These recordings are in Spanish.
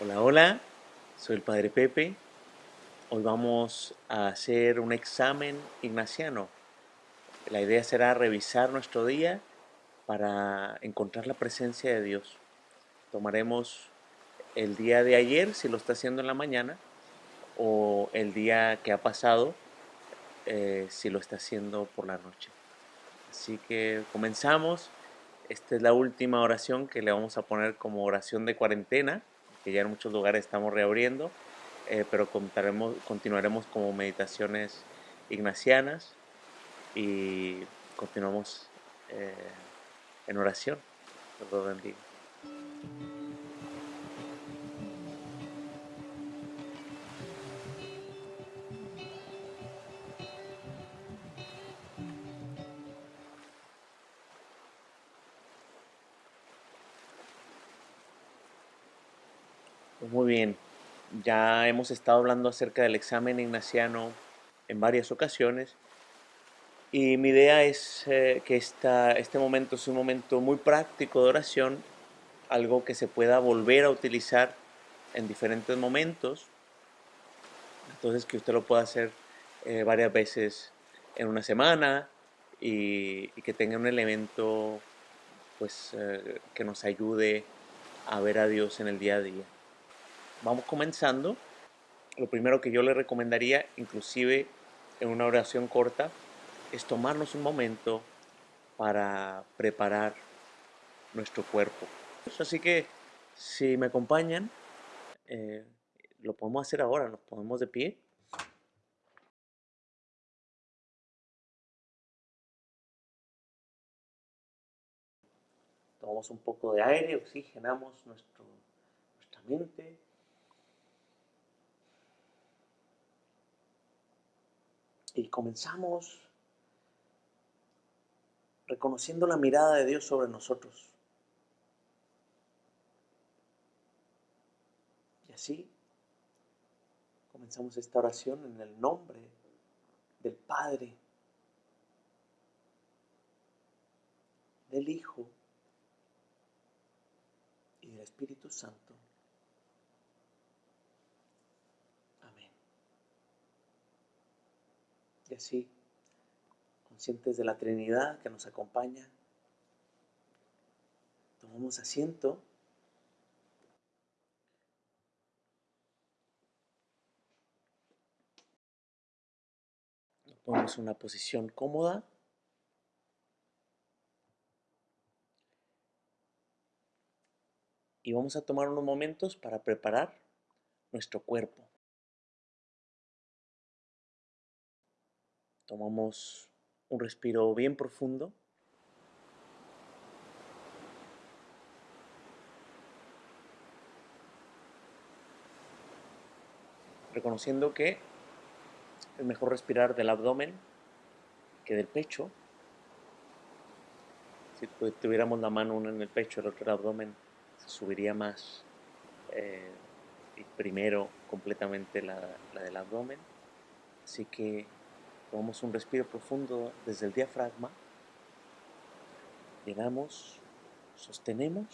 Hola, hola, soy el Padre Pepe. Hoy vamos a hacer un examen ignaciano. La idea será revisar nuestro día para encontrar la presencia de Dios. Tomaremos el día de ayer, si lo está haciendo en la mañana, o el día que ha pasado, eh, si lo está haciendo por la noche. Así que comenzamos. Esta es la última oración que le vamos a poner como oración de cuarentena que ya en muchos lugares estamos reabriendo, eh, pero continuaremos como meditaciones ignacianas y continuamos eh, en oración. Dios bendiga. Ya hemos estado hablando acerca del examen ignaciano en varias ocasiones. Y mi idea es eh, que esta, este momento es un momento muy práctico de oración, algo que se pueda volver a utilizar en diferentes momentos, entonces que usted lo pueda hacer eh, varias veces en una semana y, que tenga un elemento pues, eh, que nos ayude a ver a Dios en el día a día vamos comenzando, lo primero que yo le recomendaría, inclusive en una oración corta, es tomarnos un momento para preparar nuestro cuerpo. Así que si me acompañan, eh, lo podemos hacer ahora, nos ponemos de pie. Tomamos un poco de aire, oxigenamos nuestro, nuestra mente. Y comenzamos reconociendo la mirada de Dios sobre nosotros. Y así comenzamos esta oración en el nombre del Padre, del Hijo y del Espíritu Santo. Así, conscientes de la Trinidad que nos acompaña, tomamos asiento. Nos ponemos una posición cómoda. Y vamos a tomar unos momentos para preparar nuestro cuerpo. Tomamos un respiro bien profundo. Reconociendo que es mejor respirar del abdomen que del pecho. Si tuviéramos la mano una en el pecho, el otro en el abdomen, se subiría más. Eh, y primero completamente la del abdomen. Así que Tomamos un respiro profundo desde el diafragma. Llenamos, sostenemos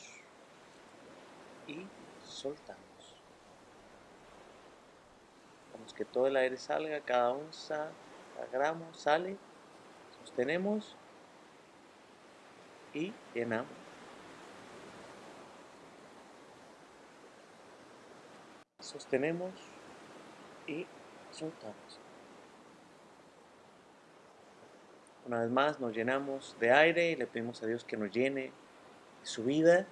y soltamos. Vamos que todo el aire salga, cada onza, cada gramo sale. Sostenemos y llenamos. Sostenemos y soltamos. Una vez más nos llenamos de aire y le pedimos a Dios que nos llene su vida.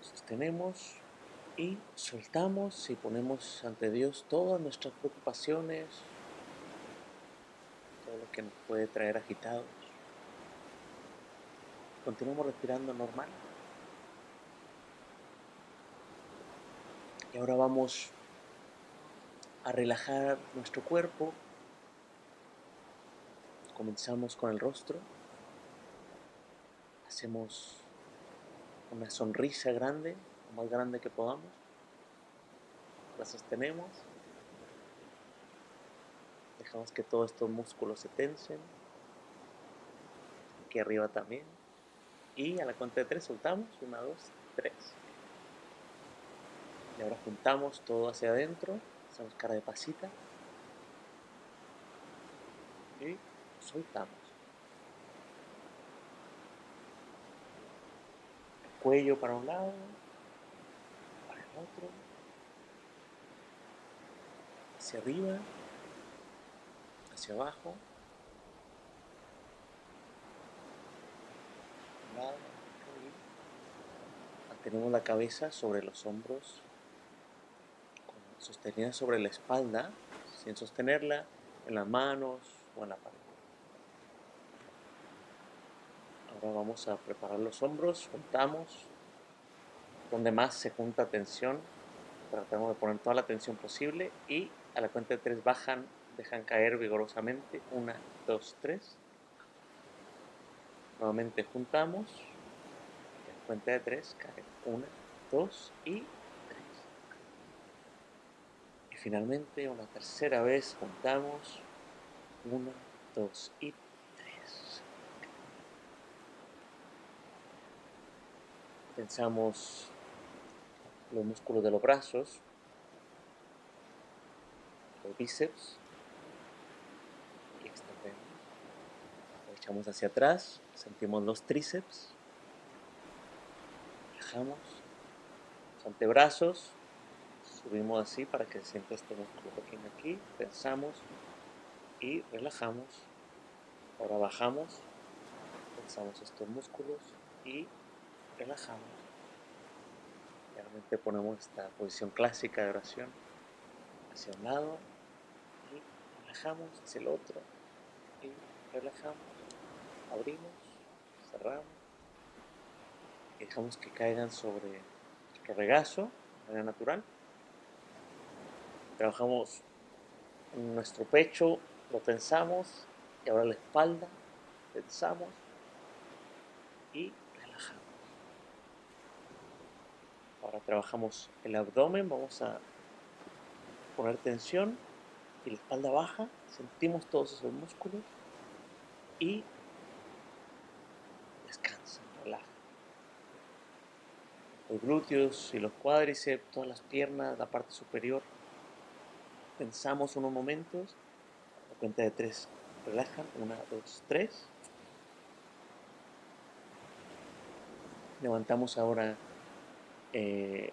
sostenemos y soltamos y ponemos ante Dios todas nuestras preocupaciones, todo lo que nos puede traer agitados. Continuamos respirando normal. Y ahora vamos a relajar nuestro cuerpo. Comenzamos con el rostro. Hacemos una sonrisa grande, lo más grande que podamos. La sostenemos. Dejamos que todos estos músculos se tensen. Aquí arriba también. Y a la cuenta de tres soltamos. Una, dos, tres. Y ahora juntamos todo hacia adentro. Hacemos cara de pasita. Y soltamos. El cuello para un lado, para el otro. Hacia arriba, hacia abajo. lado, Mantenemos la cabeza sobre los hombros, sostenida sobre la espalda, sin sostenerla en las manos o en la pared. Ahora vamos a preparar los hombros, juntamos, donde más se junta tensión, tratamos de poner toda la tensión posible y a la cuenta de tres bajan, dejan caer vigorosamente, una, dos, tres. Nuevamente juntamos. En cuenta de tres cae una, dos. Y finalmente una tercera vez juntamos. Una, dos y tres. Pensamos los músculos de los brazos, los bíceps y extendemos. echamos hacia atrás Sentimos los tríceps. Relajamos. Los antebrazos. Subimos así para que se sienta este músculo pequeño aquí. Pensamos y relajamos. Ahora bajamos. Pensamos estos músculos y relajamos. Realmente ponemos esta posición clásica de oración hacia un lado y relajamos hacia el otro y relajamos, abrimos cerramos dejamos que caigan sobre nuestro regazo de manera natural. Trabajamos nuestro pecho, lo tensamos y ahora la espalda, tensamos y relajamos. Ahora trabajamos el abdomen, vamos a poner tensión y la espalda baja, sentimos todos esos músculos y los glúteos y los cuádriceps, todas las piernas, la parte superior. Pensamos unos momentos, a cuenta de tres, relajan, una, dos, tres. Levantamos ahora eh,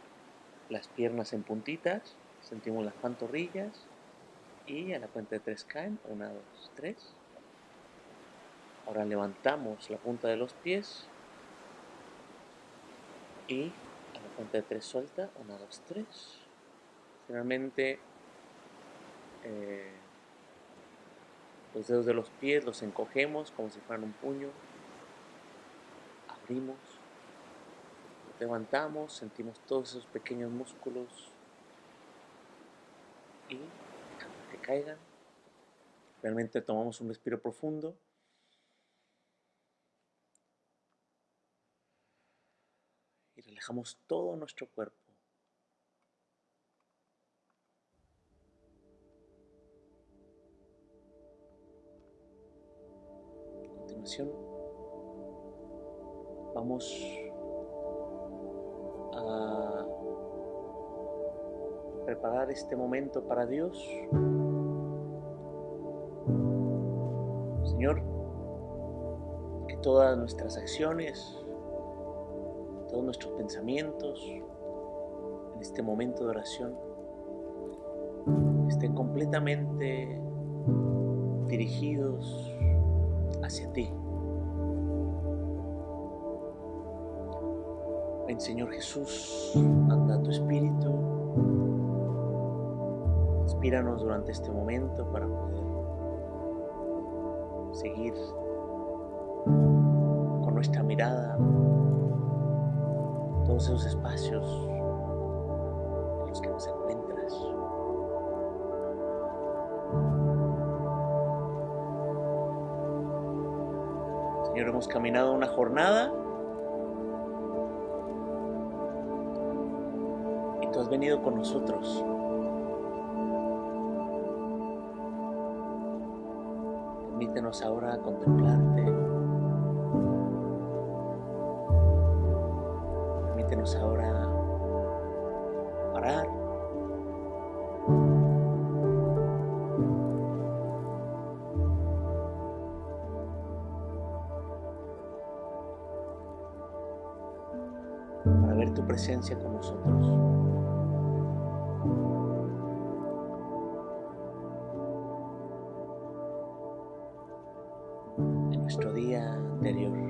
las piernas en puntitas, sentimos las pantorrillas y a la cuenta de tres caen, una, dos, tres. Ahora levantamos la punta de los pies y a la cuenta de tres suelta, una, dos, tres. Finalmente eh, los dedos de los pies los encogemos como si fueran un puño, abrimos, levantamos, sentimos todos esos pequeños músculos y que caigan. Realmente tomamos un respiro profundo. Dejamos todo nuestro cuerpo. Vamos a preparar este momento para Dios. Señor, que todas nuestras acciones, todos nuestros pensamientos en este momento de oración estén completamente dirigidos hacia ti. Ven Señor Jesús, anda tu Espíritu, inspíranos durante este momento para poder seguir con nuestra mirada todos esos espacios en los que nos encuentras. Hemos caminado una jornada y tú has venido con nosotros. Permítenos ahora contemplarte. Permítenos ahora presencia con nosotros. En nuestro día anterior.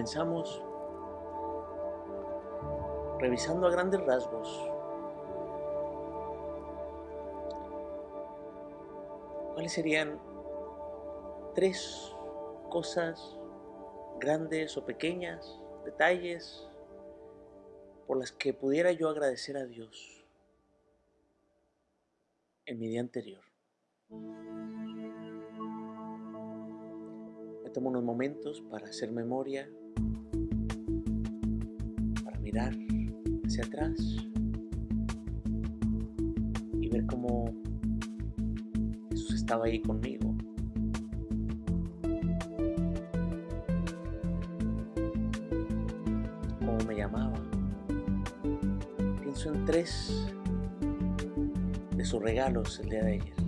comenzamos revisando a grandes rasgos cuáles serían tres cosas grandes o pequeñas, detalles por las que pudiera yo agradecer a Dios en mi día anterior. Me tomo unos momentos para hacer memoria mirar hacia atrás y ver cómo Jesús estaba ahí conmigo. Llamaba. Pienso en tres de sus regalos el día de ayer.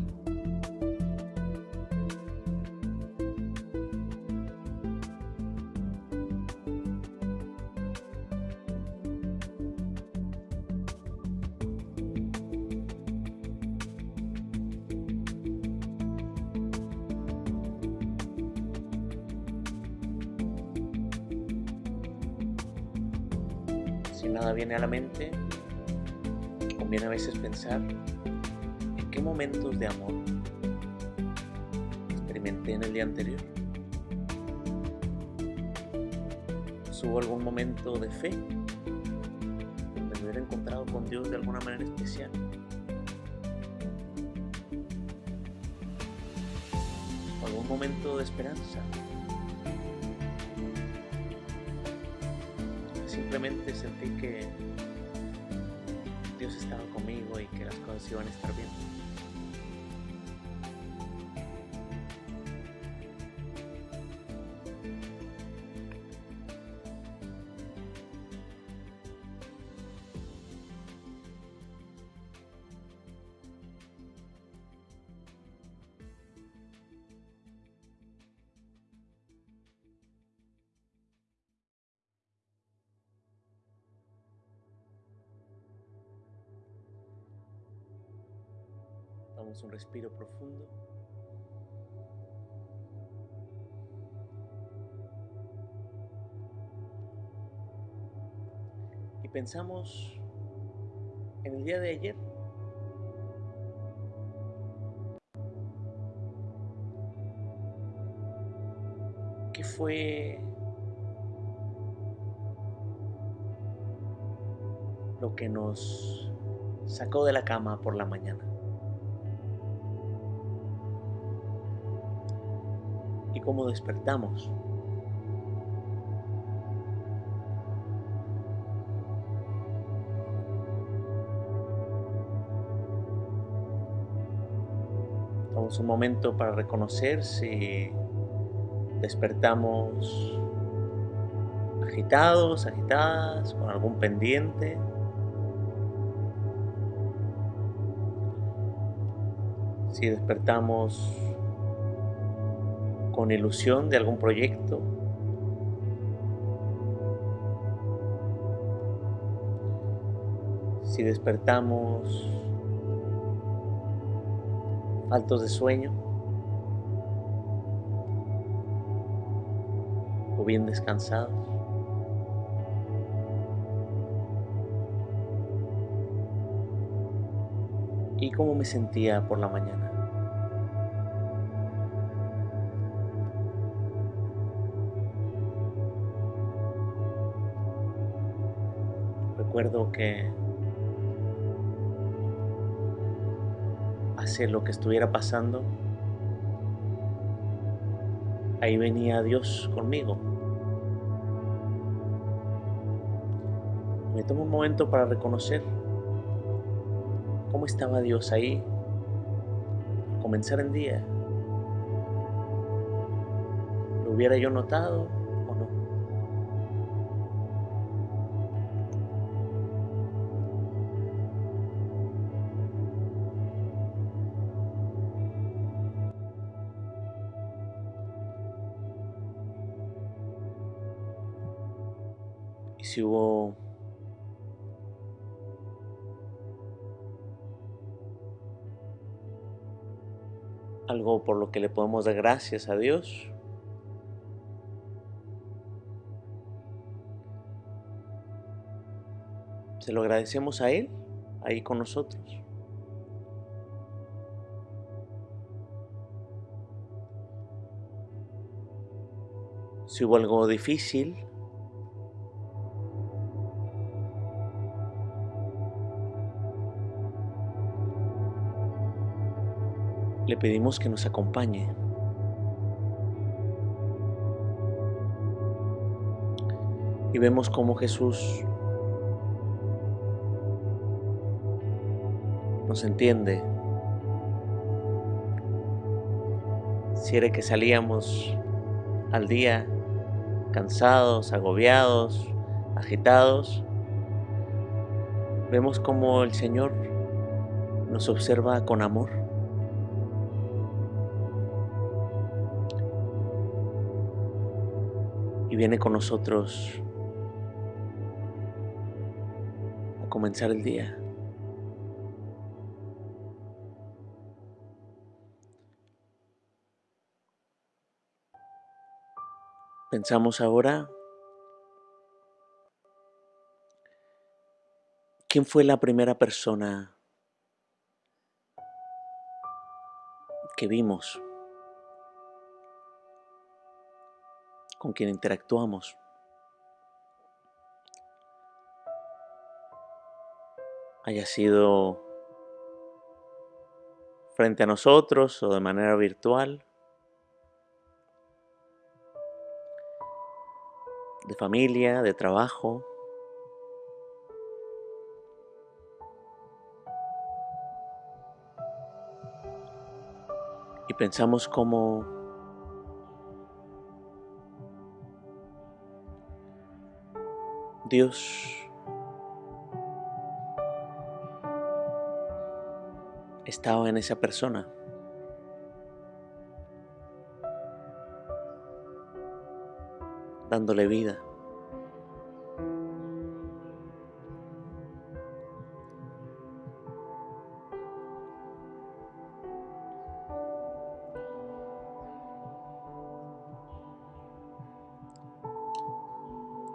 En qué momentos de amor experimenté en el día anterior. ¿Hubo algún momento de fe donde me hubiera encontrado con Dios de alguna manera especial? ¿O algún momento de esperanza? simplemente sentí que y que las cosas iban a estar bien. Un respiro profundo. Y pensamos en el día de ayer. ¿Qué fue lo que nos sacó de la cama por la mañana? Cómo despertamos. Tomamos un momento para reconocer si despertamos agitados, agitadas, con algún pendiente. Si despertamos con ilusión de algún proyecto. Si despertamos faltos de sueño o bien descansados. ¿Y cómo me sentía por la mañana? Recuerdo que hace lo que estuviera pasando, ahí venía Dios conmigo. Me tomo un momento para reconocer cómo estaba Dios ahí comenzar el día. ¿Lo hubiera yo notado si hubo algo por lo que le podemos dar gracias a Dios, se lo agradecemos a Él ahí con nosotros. Si hubo algo difícil, le pedimos que nos acompañe. Y vemos cómo Jesús nos entiende. Si era que salíamos al día cansados, agobiados, agitados, vemos como el Señor nos observa con amor. Viene con nosotros a comenzar el día. Pensamos ahora, ¿quién fue la primera persona que vimos, con quien interactuamos? Haya sido frente a nosotros o de manera virtual. de familia, de trabajo. Y pensamos como Dios estaba en esa persona. dándole vida.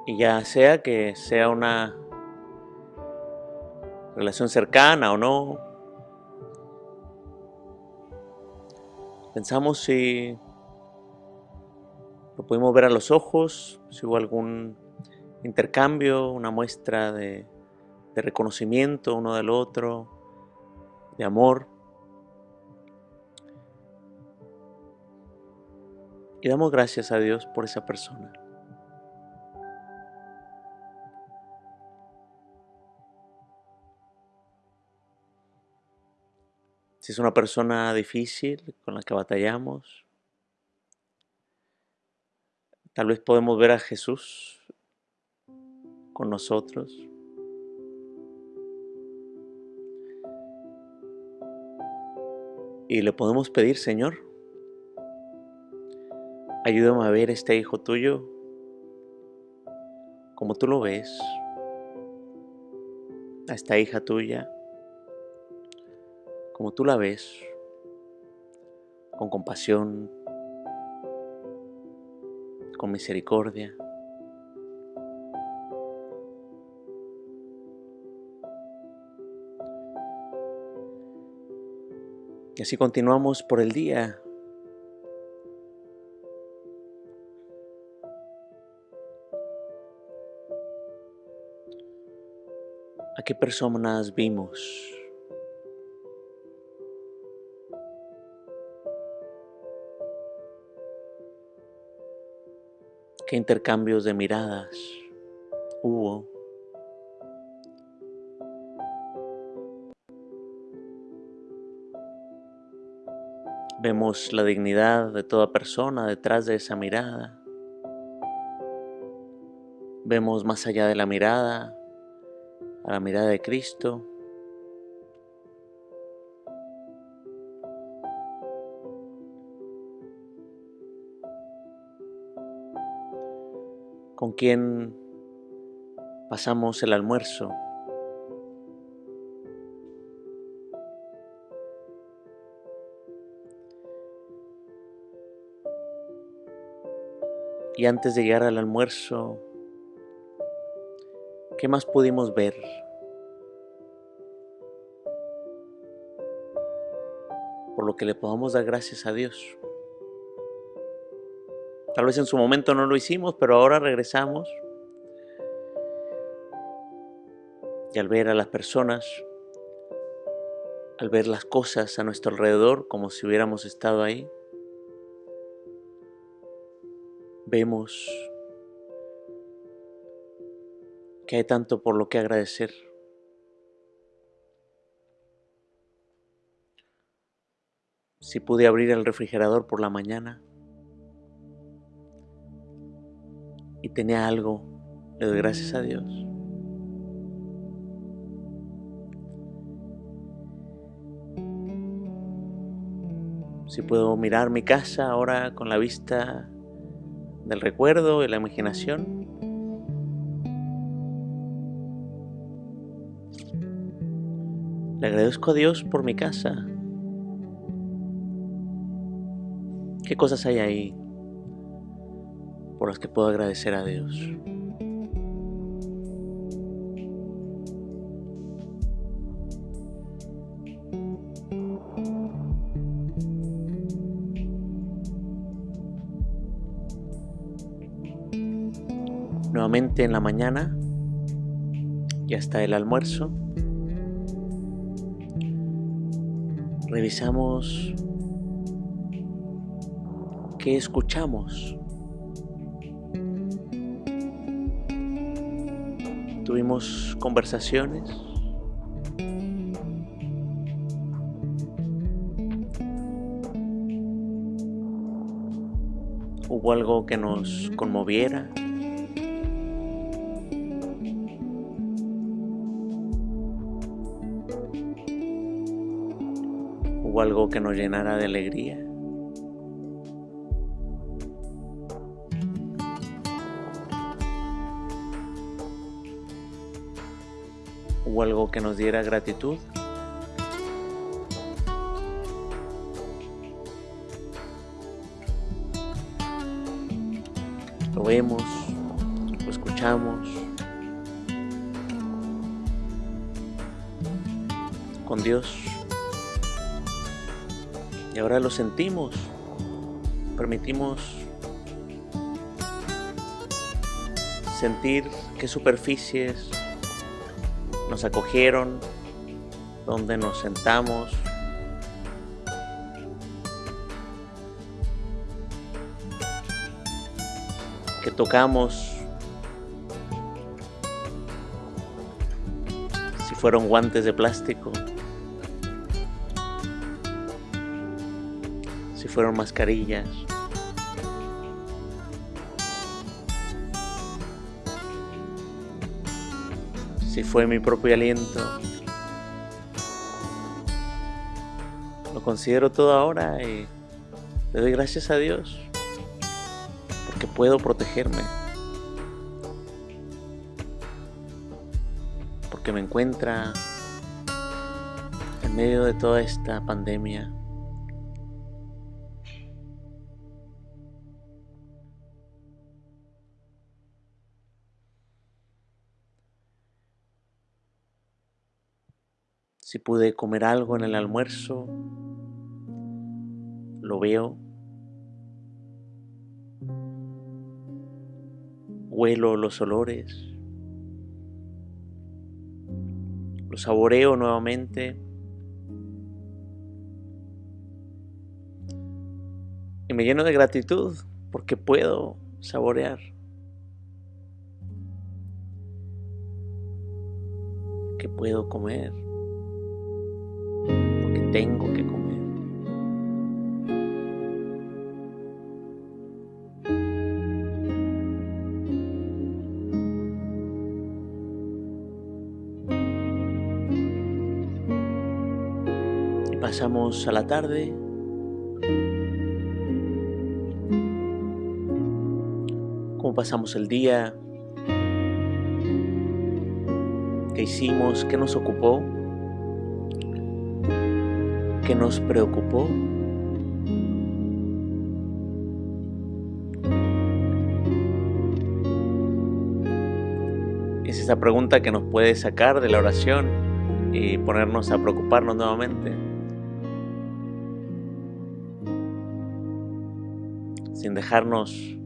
Y ya sea que sea una relación cercana o no, pensamos si lo pudimos ver a los ojos, si hubo algún intercambio, una muestra de, de reconocimiento uno del otro, de amor. Y damos gracias a Dios por esa persona. Si es una persona difícil con la que batallamos, Tal vez podemos ver a Jesús con nosotros. Y le podemos pedir, Señor, ayúdame a ver este hijo tuyo como tú lo ves, a esta hija tuya como tú la ves, con compasión, con misericordia. Y así continuamos por el día. ¿A qué personas vimos? Qué intercambios de miradas hubo. Vemos la dignidad de toda persona detrás de esa mirada. Vemos más allá de la mirada, a la mirada de Cristo. Con quien Pasamos el almuerzo. Y antes de llegar al almuerzo, ¿qué más pudimos ver? Por lo que le podamos dar gracias a Dios. Tal vez en su momento no lo hicimos, pero ahora regresamos. Y al ver a las personas, al ver las cosas a nuestro alrededor como si hubiéramos estado ahí, vemos que hay tanto por lo que agradecer. Si pude abrir el refrigerador por la mañana y tenía algo, le doy gracias a Dios. Si puedo mirar mi casa ahora con la vista del recuerdo y la imaginación. Le agradezco a Dios por mi casa. ¿Qué cosas hay ahí por las que puedo agradecer a Dios? nuevamente en la mañana y hasta el almuerzo. Revisamos qué escuchamos. Conversaciones. Hubo algo que nos conmoviera. algo que nos llenara de alegría. O algo que nos diera gratitud. Lo vemos, lo escuchamos. Con Dios y ahora lo sentimos. Permitimos sentir qué superficies nos acogieron, donde nos sentamos. que tocamos, si fueron guantes de plástico, fueron mascarillas. Si fue mi propio aliento. Lo considero todo ahora y le doy gracias a Dios porque puedo protegerme. Porque me encuentra en medio de toda esta pandemia. Si pude comer algo en el almuerzo, lo veo. Huelo los olores. Lo saboreo nuevamente. Y me lleno de gratitud porque puedo saborear. Que puedo comer tengo que comer. Pasamos a la tarde. Cómo pasamos el día. ¿Qué hicimos? ¿Qué nos ocupó? ¿Qué nos preocupó? Es esa pregunta que nos puede sacar de la oración y ponernos a preocuparnos nuevamente. Sin dejarnos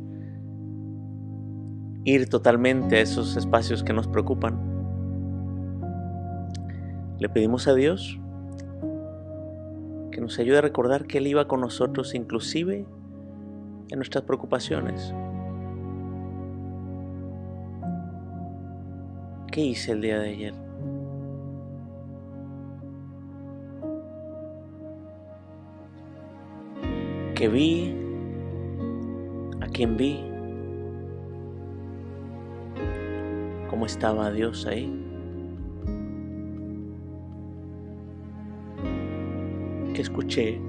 ir totalmente a esos espacios que nos preocupan. Le pedimos a Dios que nos ayude a recordar que Él iba con nosotros inclusive en nuestras preocupaciones. ¿Qué hice el día de ayer? ¿Qué vi? ¿A quién vi? ¿Cómo estaba Dios ahí? ¿Qué escuché?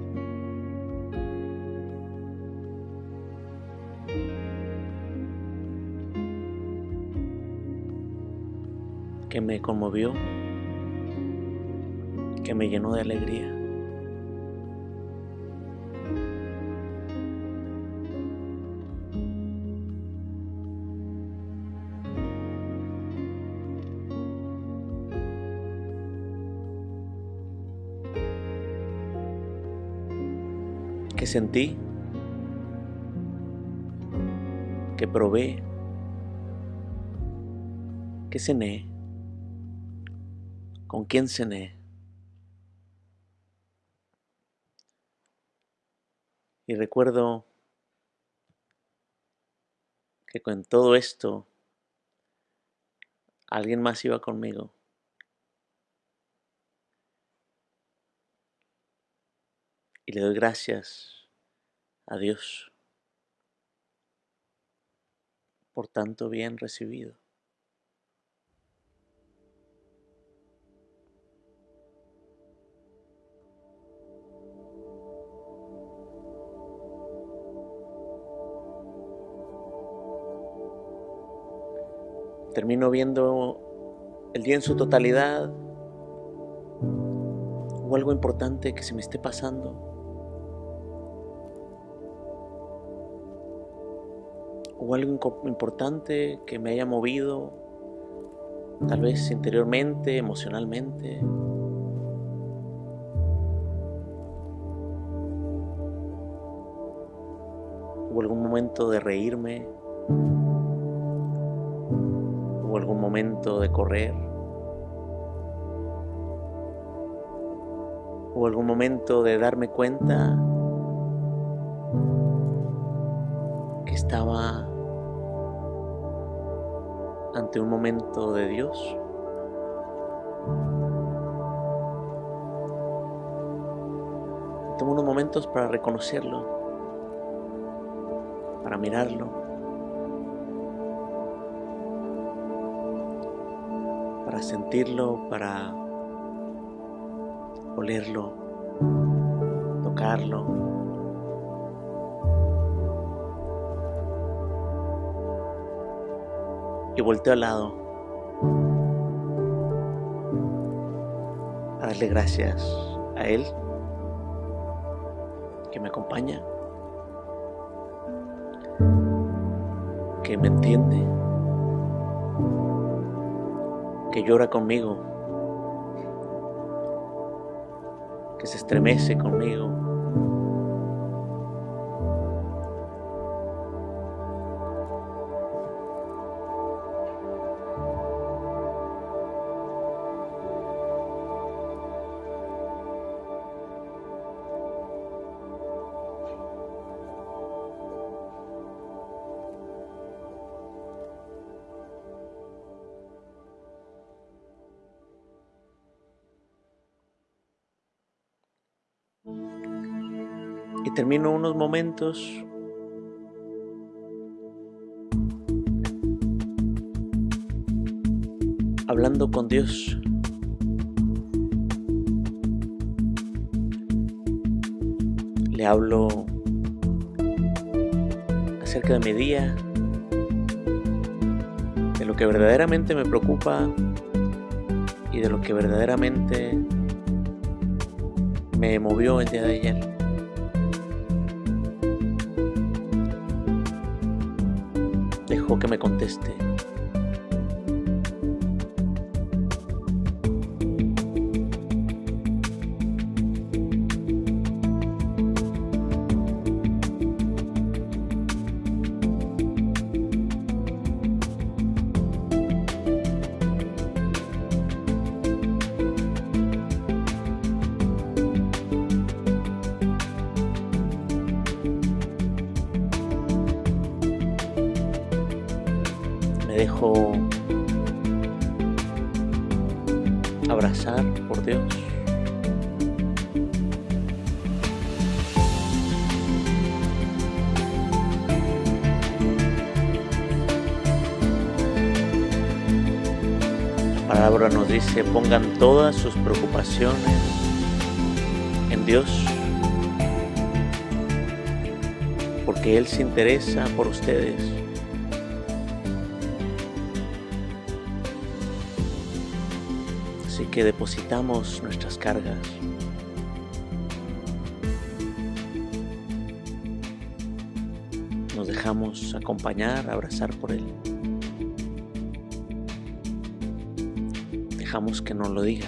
que me conmovió, que me llenó de alegría. Que sentí, que probé, que cené, con quién cené. Y recuerdo que con todo esto alguien más iba conmigo. Y le doy gracias a Dios por tanto bien recibido. Termino viendo el día en su totalidad o algo importante que se me esté pasando. O algo importante que me haya movido, tal vez interiormente, emocionalmente. Hubo algún momento de reírme, hubo algún momento de correr, hubo algún momento de darme cuenta que estaba un momento de Dios. Tomo unos momentos para reconocerlo, para mirarlo, para sentirlo, para olerlo, tocarlo. Y volteo al lado a darle gracias a Él que me acompaña, que me entiende, que llora conmigo, que se estremece conmigo. Y termino unos momentos hablando con Dios. Le hablo acerca de mi día, de lo que verdaderamente me preocupa, y de lo que verdaderamente me movió el día de ayer. Que me conteste. Pongan todas sus preocupaciones en Dios, porque Él se interesa por ustedes. Así que depositamos nuestras cargas. Nos dejamos acompañar, abrazar por Él. Dejamos que nos lo diga.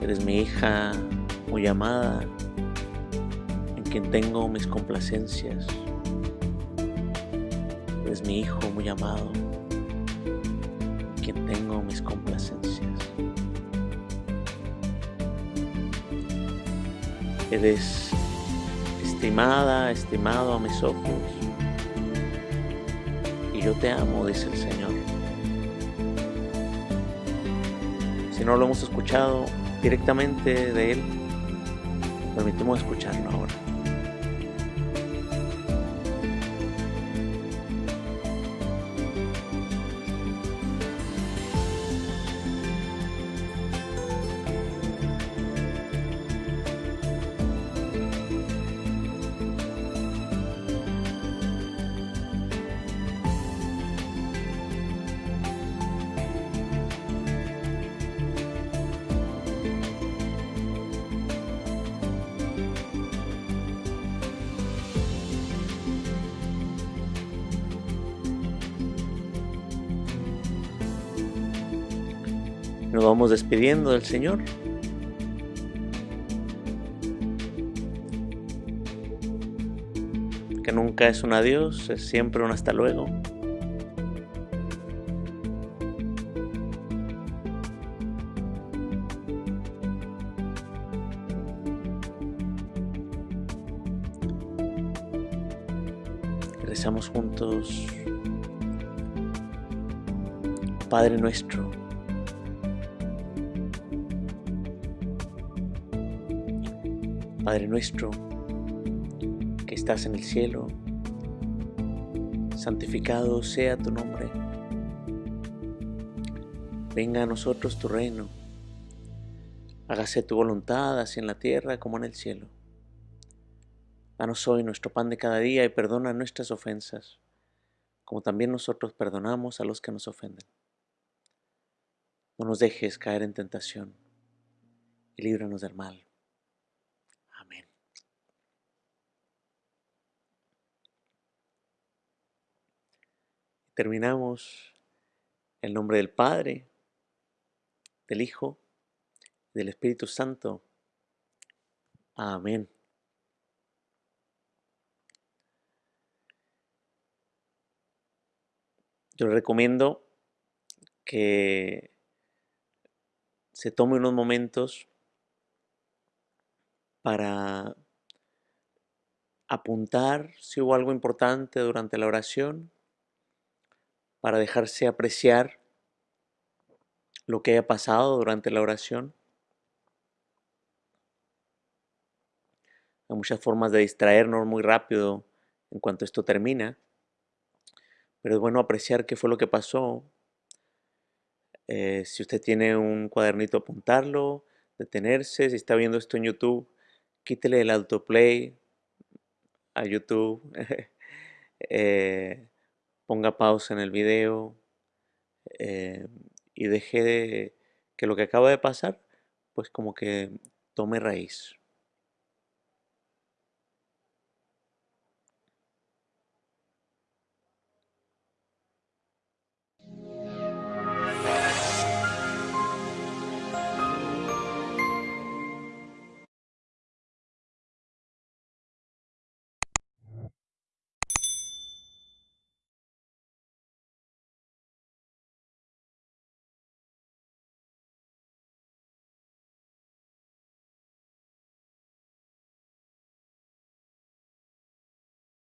Eres mi hija muy amada, en quien tengo mis complacencias. Eres mi hijo muy amado, en quien tengo mis complacencias. Eres estimada, estimado a mis ojos, yo te amo, dice el Señor. Si no lo hemos escuchado directamente de Él, permitimos escucharlo ahora. Nos vamos despidiendo del Señor. Que nunca es un adiós, es siempre un hasta luego. Rezamos juntos. Padre nuestro. Nuestro, que estás en el cielo, santificado sea tu nombre. Venga a nosotros tu reino. Hágase tu voluntad, así en la tierra como en el cielo. Danos hoy nuestro pan de cada día y perdona nuestras ofensas, como también nosotros perdonamos a los que nos ofenden. No nos dejes caer en tentación y líbranos del mal. Amén. Terminamos en nombre del Padre, del Hijo, del Espíritu Santo. Amén. Yo recomiendo que se tome unos momentos para apuntar si hubo algo importante durante la oración, para dejarse apreciar lo que haya pasado durante la oración. Hay muchas formas de distraernos muy rápido en cuanto esto termina, pero es bueno apreciar qué fue lo que pasó. Eh, si usted tiene un cuadernito, apuntarlo, detenerse. Si está viendo esto en YouTube, quítele el autoplay a YouTube. eh, ponga pausa en el video eh, y deje de- que lo que acaba de pasar, pues como que tome raíz.